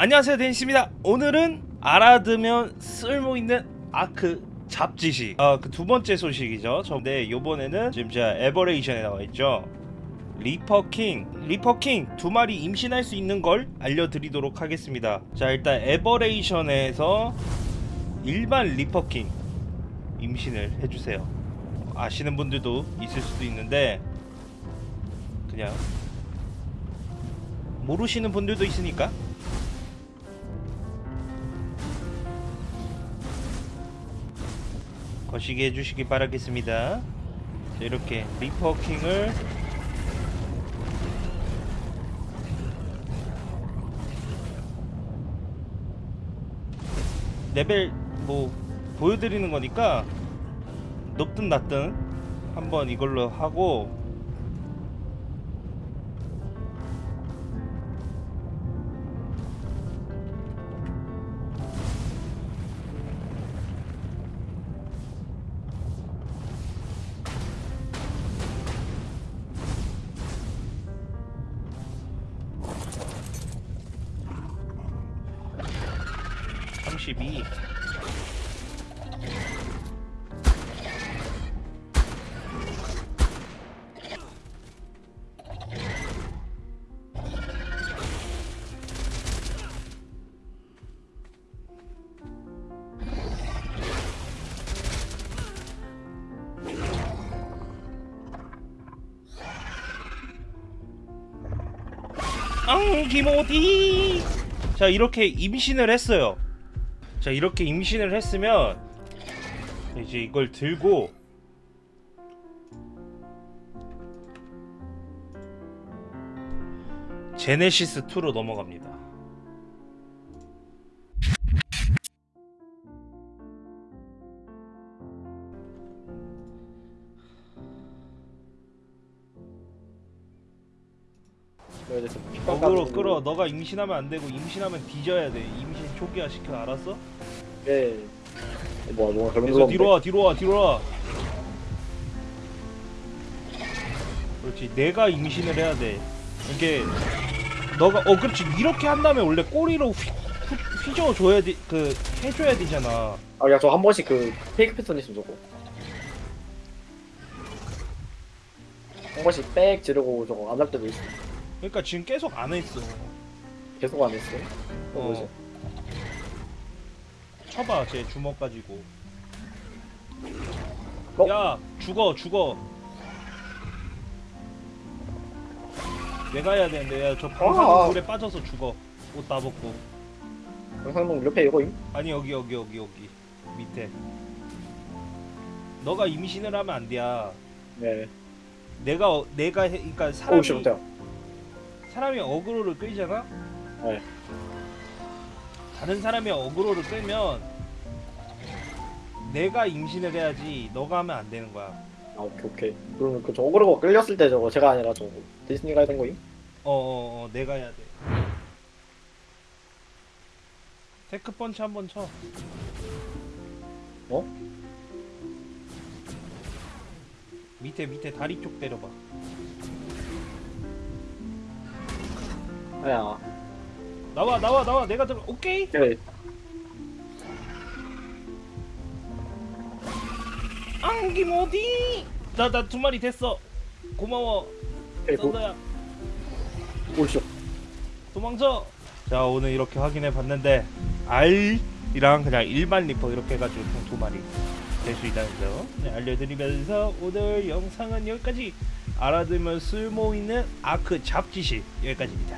안녕하세요 데니스입니다. 오늘은 알아두면 쓸모있는 아크 잡지식. 아, 그 두 번째 소식이죠. 저데 요번에는 지금 제가 Aberration에 나와있죠. Reaper King. Reaper King 두 마리 임신할 수 있는 걸 알려드리도록 하겠습니다. 자 일단 Aberration에서 일반 Reaper King 임신을 해주세요. 아시는 분들도 있을 수도 있는데 그냥 모르시는 분들도 있으니까 거시기 해주시기 바라겠습니다. 자, 이렇게 리퍼킹을 레벨 뭐 보여드리는 거니까 높든 낮든 한번 이걸로 하고 삼십이 앙 기모디. 자 이렇게 임신을 했어요 자 이렇게 임신을 했으면 이제 이걸 들고 제네시스 2로 넘어갑니다 어그로 끌어 너가 임신하면 안 되고 임신하면 뒤져야 돼. 임신 초기화 시켜 알았어? 네. 뭐 뭔가 그래서 거 뒤로 와 뒤로 와 뒤로 와. 그렇지. 내가 임신을 해야 돼. 이게 너가 어 그렇지. 이렇게 한 다음에 원래 꼬리로 휘, 휘, 휘저어줘야 돼그 해줘야 되잖아. 아, 야, 저 한 번씩 그 페이크 패턴 있으면 저거. 한 번씩 빽 지르고 저거 안 할 때도 있어. 그러니까 지금 계속 안 했어 계속 안 했어. 어, 뭐지? 어 쳐봐 제 주먹 가지고 어? 야 죽어 죽어 내가 해야 되는데 야저 방사능 아. 물에 빠져서 죽어 옷 다 벗고 영상동 옆에 이거임? 아니 여기 여기 여기 여기 밑에 너가 임신을 하면 안 돼야 네. 내가 어- 내가 해 그러니까 오우, 사람이 싫다. 사람이 어그로를 끌잖아 네. 다른 사람이 어그로를 끌면 내가 임신을 해야지 너가 하면 안 되는 거야 아, 오케이, 오케이. 그러면 그 저거로 끌렸을 때 저거 제가 아니라 저거 디즈니가 했던 거임? 어어어 어, 내가 해야 돼 Tek 펀치 한 번 쳐 어? 밑에 밑에 다리 쪽 때려봐 야. 나와 나와 나와. 내가 들어 오케이? 네. 안김 어디? 나 나 두 마리 됐어. 고마워. 그리고 썬더야. 오쇼. 도망쳐. 자 오늘 이렇게 확인해 봤는데 R이랑 그냥 일반 리퍼 이렇게 해가지고 총 두 마리 될 수 있다는 점. 네, 알려드리면서 오늘 영상은 여기까지. 알아두면 쓸모있는 아크 잡지식 여기까지입니다